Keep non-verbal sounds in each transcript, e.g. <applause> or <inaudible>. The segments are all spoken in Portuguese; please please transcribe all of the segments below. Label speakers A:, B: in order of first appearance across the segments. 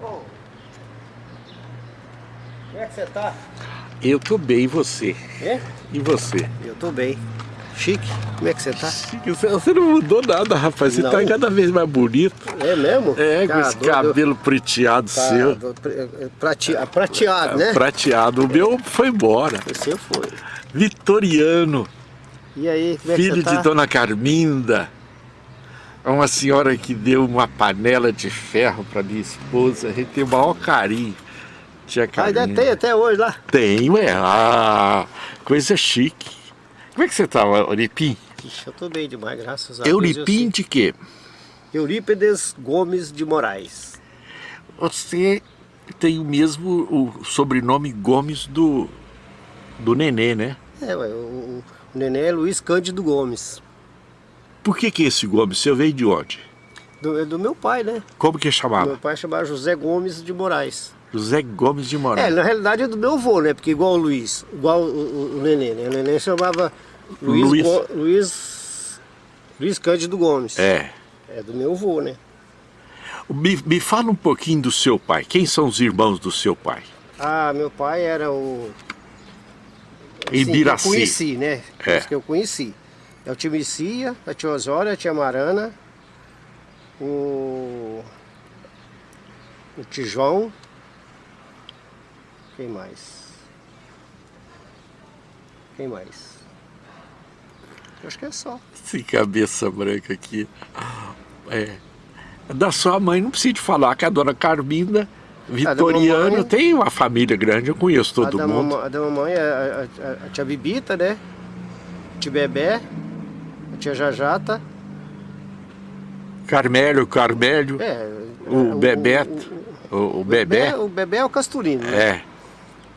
A: Como é que você tá?
B: Eu tô bem, e você?
A: É?
B: E você?
A: Eu tô bem. Chique, como é que você tá?
B: Chique, Você não mudou nada, rapaz. Você
A: Não.
B: tá cada vez mais bonito.
A: É mesmo?
B: É, com
A: Tá
B: esse
A: doido.
B: cabelo prateado
A: Tá,
B: seu.
A: do- é, prate- ah, prateado, né?
B: Prateado. O meu foi embora.
A: O seu foi.
B: Vitoriano,
A: E aí, como é que
B: filho
A: você tá?
B: de Dona Carminda. Uma senhora que deu uma panela de ferro para minha esposa. A gente tem o maior carinho. Tia
A: Ah,
B: Carminda.
A: ainda tem até hoje lá.
B: Tem, ué. Ah, coisa chique. Como é que você tá, Euripim?
A: Ixi, eu tô bem demais, graças a Deus.
B: Euripim de quê?
A: eu sei. Eurípides Gomes de Moraes.
B: Você tem o mesmo o sobrenome Gomes do, do Nenê, né?
A: É, ué, o, o neném é Luiz Cândido Gomes.
B: Por que que esse Gomes? Você veio de onde?
A: Do, é do meu pai, né?
B: Como que chamava?
A: Meu pai chamava José Gomes de Moraes.
B: José Gomes de
A: É,
B: Moraes.
A: na realidade é do meu avô, né? Porque igual o Luiz, igual o, o, neném, né? O neném chamava Luiz,
B: Luiz.
A: Go- Luiz, Luiz Cândido Gomes.
B: É.
A: É do meu avô, né?
B: Me, me fala um pouquinho do seu pai. Quem são os irmãos do seu pai?
A: Ah, meu pai era o...
B: Em
A: Sim,
B: Biraci.
A: Eu conheci, né?
B: É.
A: Os que eu conheci. É o tio Messias, a tia Osória, a tia Marana, o... O Tijão. Quem mais? Quem mais? Eu acho que é só.
B: Esse cabeça branca aqui. É. Da sua mãe, não precisa te falar que a dona Carminda, Vitoriano,
A: mamãe-
B: tem uma família grande, eu conheço
A: a,
B: todo
A: da
B: mundo.
A: mamãe, a da mamãe é a, a- a tia Bibita, né? A tia Bebé, a tia Jajata.
B: Carmélio, Carmélio,
A: É,
B: o,
A: é,
B: Bebeto, o, o Bebé.
A: O Bebé é o Casturino, né?
B: É.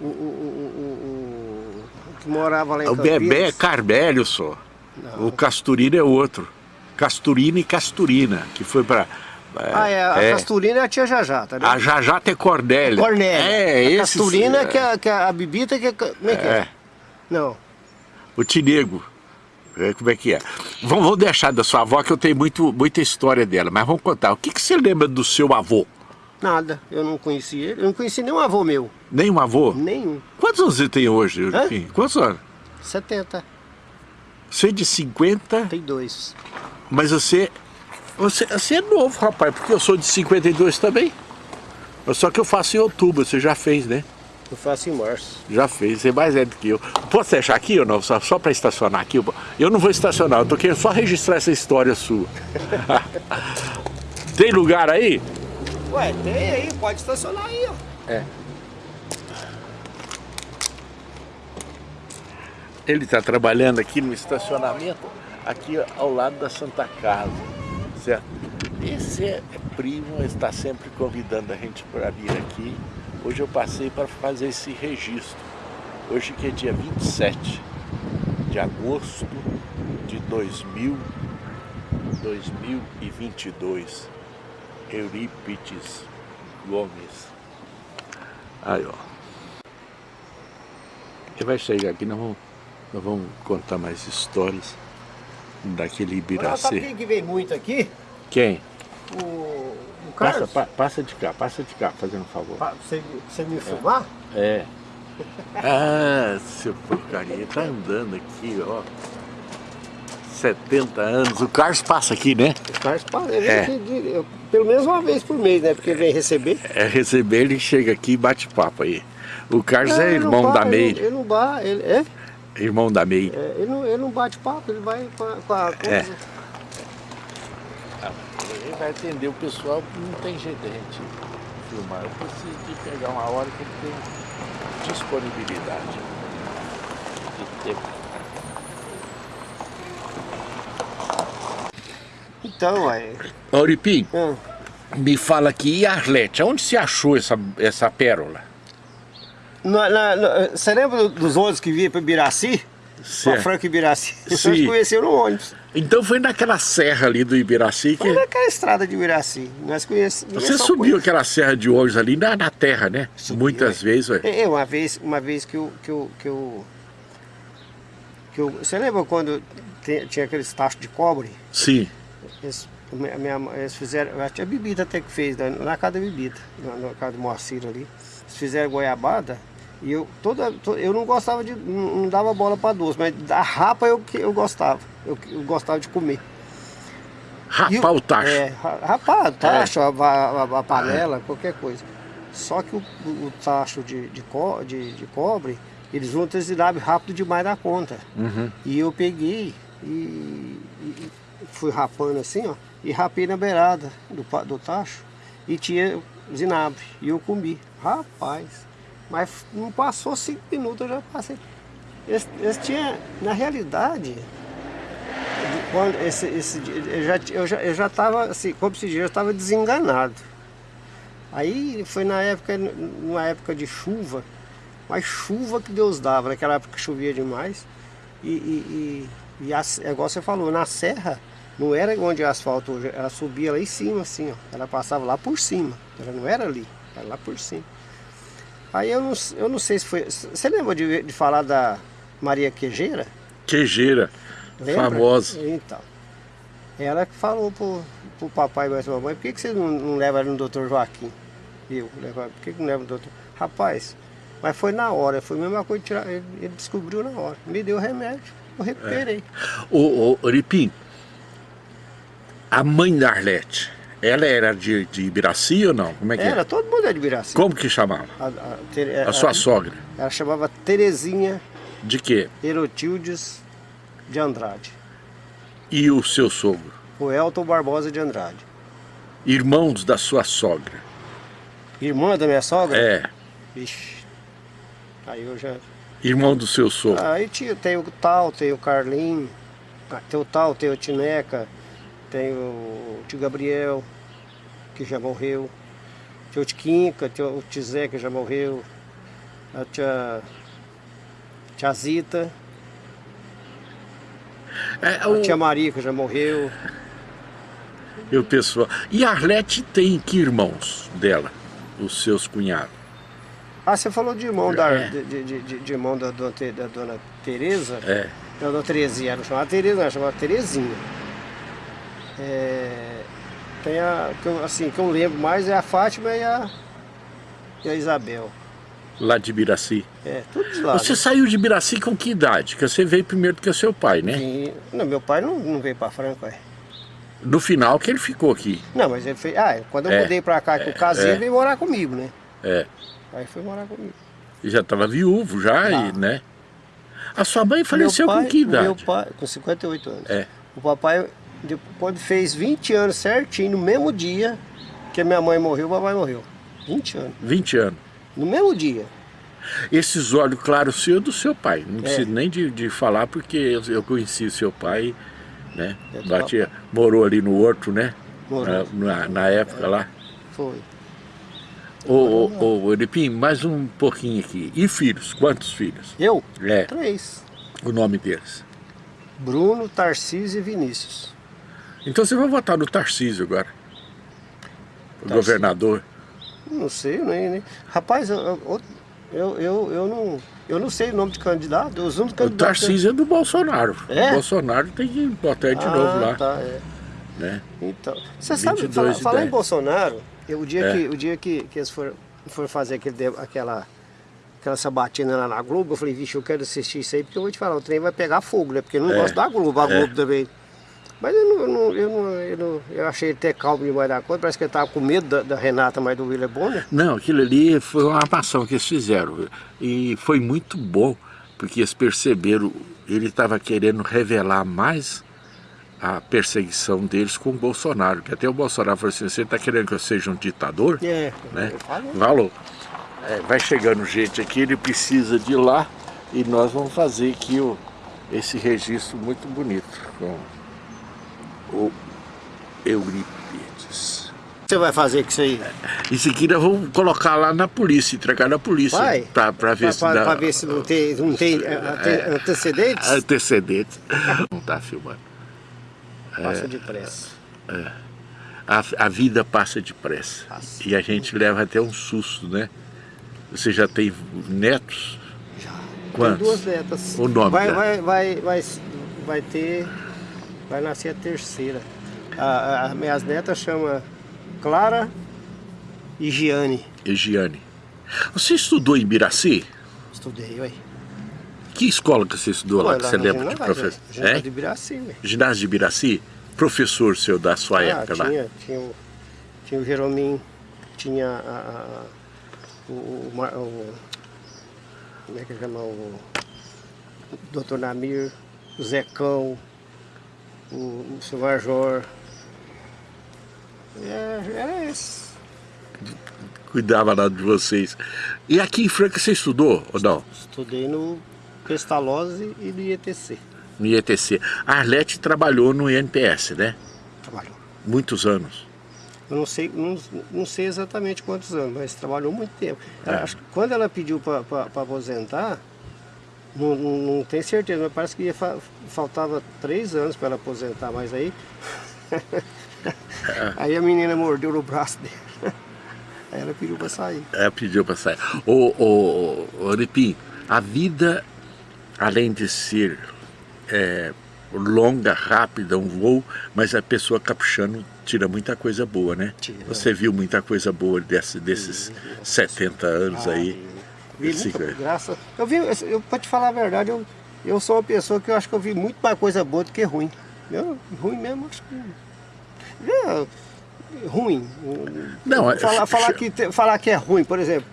A: O, o, o, o- o- o que morava lá em
B: O Bebé é. Carmélio só.
A: Não.
B: O Casturino é outro. Casturina e Casturina, que foi para.
A: Ah, é, a Casturina é a tia Jajata, né?
B: A Jajata é Cornélia.
A: Cornélia.
B: É,
A: a
B: esse.
A: Casturina que é, que é a Bibita que é... Como é que é?
B: É,
A: Não.
B: o Tinego. É, Como é que é? Vamos, vamos deixar da sua avó, que eu tenho muito, muita história dela, mas vamos contar. O que, que você lembra do seu avô?
A: Nada. Eu não conheci ele. Eu não conheci nenhum avô meu.
B: Nenhum avô?
A: Nenhum.
B: Quantos anos você tem hoje? Quantos anos?
A: 70.
B: Você é de 50,
A: Tem dois.
B: mas você, você. Você é novo, rapaz, porque eu sou de 52 também. Só que eu faço em outubro, você já fez, né?
A: Eu faço em março.
B: Já fez, você é mais velho do que eu. Posso deixar aqui ou não? Só, só para estacionar aqui? Eu- Eu não vou estacionar, eu tô querendo só registrar essa história sua. <laughs> Tem lugar aí?
A: Ué, tem aí. Pode estacionar aí, ó.
B: É. Ele está trabalhando aqui no estacionamento, aqui ao lado da Santa Casa, certo? Esse é primo, está sempre convidando a gente para vir aqui. Hoje eu passei para fazer esse registro. Hoje que é dia 27 de agosto de 2000, 2022. Eurípides Gomes. Aí, ó. Ele vai chegar aqui, nós vamos, nós vamos contar mais histórias daquele
A: Agora, sabe
B: Ibiracê.
A: quem que vem muito aqui?
B: Quem?
A: O, o
B: Passa,
A: Carlos.
B: pa- passa de cá, passa de cá, fazendo um favor.
A: Pa- Você, você me filmar?
B: É. <laughs> Ah, seu porcaria, ele tá andando aqui, ó. 70 anos. O Carlos passa aqui, né?
A: O Carlos pa- ele
B: É.
A: aqui pelo menos uma vez por mês, né? Porque ele vem receber.
B: É receber, ele chega aqui e bate papo aí. O Carlos é
A: Não, ele não
B: irmão da
A: ele-
B: Meire.
A: Ele não ba- ele, é?
B: Irmão da Meire.
A: É, ele, não, ele não bate papo, ele vai com a, com a.
B: É. Ele vai atender o pessoal, não tem jeito de a gente filmar. Eu preciso de pegar uma hora que ele tem disponibilidade de tempo.
A: Então, ué.
B: Auripim,
A: hum,
B: me fala aqui, e Arlete, onde você achou essa, essa pérola?
A: na- na- na- você lembra dos ônibus que vinha para Biraci? Para
B: Certo.
A: Franca e Biraci? <laughs>
B: Sim.
A: Nós conhecemos no ônibus.
B: Então foi naquela serra ali do Ibiraci que
A: Foi naquela estrada de Biraci. Nós conhecemos.
B: você subiu aquela serra de ônibus ali na, na terra, né?
A: Subi,
B: Muitas
A: ué.
B: vezes, ué.
A: É, uma vez, uma vez que eu, que eu, que eu, que eu- você lembra quando te- tinha aqueles tachos de cobre?
B: Sim.
A: Eles minha, eles fizeram, a tia Bibita até que fez, né, na casa da Bibita, na, na casa do Moacir ali. Eles fizeram goiabada e eu, toda, eu não gostava de, não, dava bola para doce, mas da rapa eu, eu gostava, eu, eu gostava de comer.
B: Rapar o tacho.
A: É, rapar o tacho, é. a, a, a, panela, é. qualquer coisa. Só que o, o tacho de, de, co, de, de, cobre, eles vão tresilar rápido demais da conta. Uhum. E eu peguei e, e, fui rapando assim, ó, e rapei na beirada do, do tacho e tinha zinabre. E eu comi. Rapaz, mas não passou cinco minutos, eu já passei. Eles, eles tinham, na realidade, quando esse, esse, eu já eu já eu já estava assim, como se diz, eu estava desenganado. Aí foi na época, numa época de chuva, mas chuva que Deus dava, naquela época chovia demais. E, e, e, e a, é igual você falou, na serra, não era onde é asfalto hoje, ela subia lá em cima assim, ó. Ela passava lá por cima, ela não era ali, era lá por cima. Aí eu não, eu não sei se foi. Você lembra de, de falar da Maria Quejeira?
B: Quejeira. Lembra? Famosa.
A: Então. Ela que falou pro, pro papai e pra mamãe, por que, que você não, não leva ele no doutor Joaquim? Eu, leva, por que, que não leva no doutor? Rapaz, mas foi na hora, foi a mesma coisa, tirar, ele, ele descobriu na hora. Me deu remédio, eu recuperei. É.
B: Ô, ô Oripim, a mãe da Arlete, ela era de, de Ibiraci ou não? Como é que
A: era?
B: É?
A: todo mundo é de Ibiraci.
B: Como que chamava? A, a, a, a sua sogra?
A: Ela chamava Terezinha.
B: De quê?
A: Erotildes de Andrade.
B: E o seu sogro?
A: O Elton Barbosa de Andrade.
B: Irmãos da sua sogra?
A: Irmã da minha sogra?
B: É.
A: Ixi, aí eu já...
B: Irmão do seu sogro?
A: Aí tinha, tem o Tal, tem o Carlinho, tem o Tal, tem o Tineca, tem o tio Gabriel, que já morreu, tem o Tiquinca, tem o Tizé, que já morreu, a tia, tia Zita, é, o... A tia Maria, que já morreu.
B: E o pessoal. E a Arlete tem que irmãos dela? Os seus cunhados?
A: Ah, você falou de irmão, da, é. de, de, de, de, irmão da dona, da dona Tereza?
B: É.
A: Da dona Terezinha, não chamava Tereza, não, chamava Terezinha. É, tem a, que eu, assim, que eu lembro mais é a Fátima e a, e a Isabel.
B: Lá de Biraci?
A: É, tudo de lá.
B: Você né? saiu de Biraci com que idade? Que você veio primeiro do que o seu pai, né?
A: Sim. Não, meu pai não, não veio para Franco, é.
B: No final que ele ficou aqui?
A: Não, mas ele fez... Ah, quando eu é. mudei para cá, que eu casei, é. ele veio morar comigo, né?
B: É.
A: Aí foi morar comigo.
B: E já estava viúvo, já, e, né? A sua mãe faleceu pai, com que idade?
A: Meu pai, com 58 anos.
B: É.
A: O papai, quando fez 20 anos certinho, no mesmo dia que a minha mãe morreu, o papai morreu. 20 anos.
B: 20 anos.
A: No mesmo dia.
B: Esses olhos claros seu é do seu pai. Não é. preciso nem de, de falar porque eu, eu conheci seu pai, né? Batia, morou ali no Horto, né?
A: Morou.
B: Na, na época lá.
A: Foi.
B: Ô, ô, ô, Eripim, mais um pouquinho aqui. E filhos? Quantos filhos?
A: Eu?
B: É.
A: Três.
B: O nome deles?
A: Bruno, Tarcísio e Vinícius.
B: Então você vai votar no Tarcísio agora? Tarcísio. governador?
A: Não sei, nem... nem... Rapaz, eu, eu, eu, eu, não, eu não sei o nome de candidato. Os
B: únicos o Tarcísio é do Bolsonaro.
A: É?
B: O Bolsonaro tem que botar ele de ah, novo lá.
A: Tá, é.
B: Né?
A: Então, você sabe, falar, falar em Bolsonaro, eu, o dia, é. que, o dia que, que eles foram, foram fazer aquele, aquela, aquela sabatina lá na Globo, eu falei, vixe, eu quero assistir isso aí, porque eu vou te falar, o trem vai pegar fogo, né? Porque eu não é. gosto da Globo, a é. Globo também. Mas eu, não, eu, não, eu, não, eu, não, eu achei ele até calmo demais da conta, parece que ele estava com medo da, da, Renata, mas do William Bonner.
B: Não, aquilo ali foi uma armação que eles fizeram. E foi muito bom, porque eles perceberam, ele estava querendo revelar mais a perseguição deles com o Bolsonaro. Que até o Bolsonaro falou assim, você está querendo que eu seja um ditador?
A: É,
B: né? Falou. É, vai chegando gente aqui, ele precisa de lá e nós vamos fazer aqui o, esse registro muito bonito. O Euripides.
A: Você vai fazer com isso aí?
B: Isso aqui nós vamos colocar lá na polícia, entregar na polícia.
A: Vai?
B: Pra, pra ver
A: pra,
B: se
A: pra,
B: dá...
A: pra ver se não tem, não tem é, é, antecedentes?
B: Antecedentes. <laughs> Não tá filmando.
A: Passa é, depressa.
B: É. A, a vida passa depressa.
A: Passa.
B: E a gente leva até um susto, né? Você já tem netos?
A: Já.
B: Quantos?
A: Tem duas netas.
B: O nome
A: vai, vai, vai, vai, vai ter Vai nascer a terceira. As minhas netas chamam Clara e Giane.
B: E Giane. Você estudou em Biraci?
A: Estudei, ué.
B: Que escola que você estudou lá,
A: Ué,
B: que
A: lá
B: você lembra de professor?
A: Ginásio
B: É?
A: de Biraci, ué.
B: Ginásio de Biraci? Professor seu da sua
A: Ah,
B: época lá?
A: tinha, tinha, o, tinha o Jeromim, tinha a, a- o, o, o- Como é que chama? O, o Dr. Namir, o Zecão, o, o seu Major. É, era esse.
B: Cuidava lá de vocês. E aqui em Franca você estudou ou não?
A: Estudei no Pestalozzi e no IETC.
B: No IETC. A Arlete trabalhou no INPS, né?
A: Trabalhou.
B: Muitos anos.
A: Eu não sei, não, não sei exatamente quantos anos, mas trabalhou muito tempo.
B: É.
A: Acho que quando ela pediu para aposentar, não, não, não tenho certeza, mas parece que ia fa- faltava três anos para ela aposentar, mas aí. <laughs> aí a menina mordeu no braço dele. Aí ela pediu para sair.
B: É, pediu para sair. Ô, ô, ô, Oripim, a vida, além de ser é, longa, rápida, um voo, mas a pessoa capuchando tira muita coisa boa, né?
A: Tira.
B: Você viu muita coisa boa desse, desses 70 anos aí.
A: Vi muita graça. Eu vi, eu, pra te falar a verdade, eu, eu sou uma pessoa que eu acho que eu vi muito mais coisa boa do que ruim. Eu, ruim mesmo, acho que. É, ruim.
B: Não, é-
A: falar, falar, <laughs> que, falar que é ruim, por exemplo,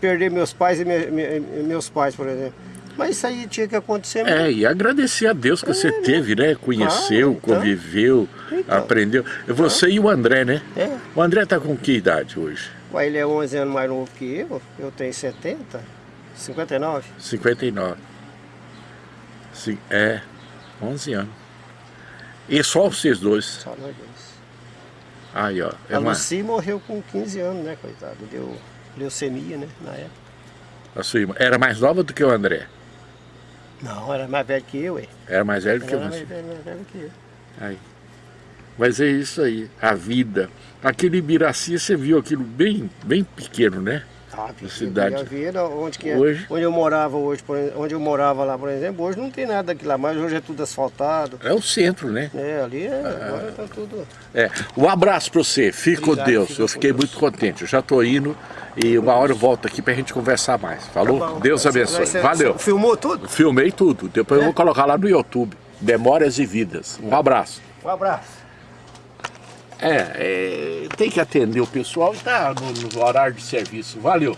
A: perder meus pais e me- me- meus pais, por exemplo. Mas isso aí tinha que acontecer mesmo.
B: É, e agradecer a Deus que você teve, né? Conheceu,
A: Ah, então.
B: conviveu,
A: Então.
B: aprendeu. Você e o André, né?
A: É.
B: O André tá com que idade hoje?
A: Ué, Ele é 11 anos mais novo que eu, eu tenho 70, 59.
B: 59. Sim, é, 11 anos. E só vocês dois.
A: Só nós dois.
B: Aí, ó. É
A: a
B: uma,
A: Lucy morreu com 15 anos, né, coitado? Deu leucemia, né, na época.
B: a sua irmã. Era mais nova do que o André.
A: Não, era mais velho que eu, hein?
B: Era mais velho que
A: Era
B: você.
A: mais velho, mais velho que eu.
B: Aí. Mas é isso aí, a vida. Aquele Ibiraci, você viu aquilo bem, bem pequeno, né?
A: Ah, vi-
B: cidade.
A: Eu vi, era onde, que é-
B: Hoje?
A: onde eu morava hoje, onde eu morava lá, por exemplo, hoje não tem nada daquilo lá, mas hoje é tudo asfaltado.
B: É o centro, né?
A: É, ali é, agora tá tudo.
B: É. Um abraço para você, fique com Deus.
A: fica
B: Eu fiquei
A: Deus.
B: muito contente. Eu já estou indo e uma hora eu volto aqui para a gente conversar mais. Falou?
A: Tá bom.
B: Deus abençoe.
A: Você-
B: Valeu.
A: você Filmou tudo?
B: Filmei tudo. Depois eu vou colocar lá no YouTube. Memórias e Vidas. Um abraço.
A: Um abraço.
B: É, é, tem que atender o pessoal e tá no, no horário de serviço. Valeu.